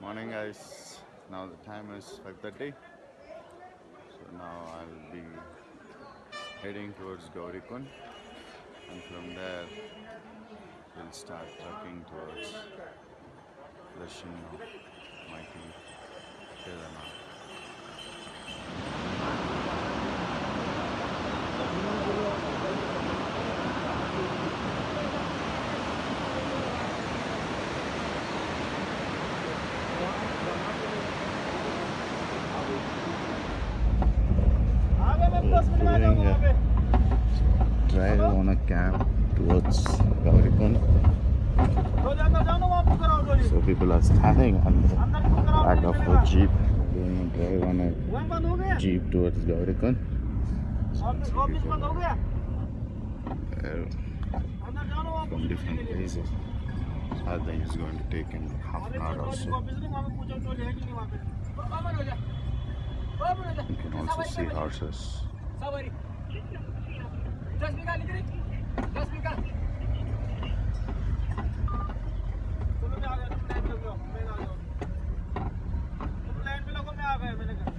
Morning guys. Now the time is 5:30. So now I'll be heading towards Gaurikund and from there we'll start trekking towards of Mighty Kedarnath. Doing a drive on a cab towards Gaurikund. So people are standing on the back of a jeep doing a drive on a jeep towards Gaurikund. From different places. I think it's going to take in half an hour or so. You can also see horses. सवारी. Just निघाली तरी.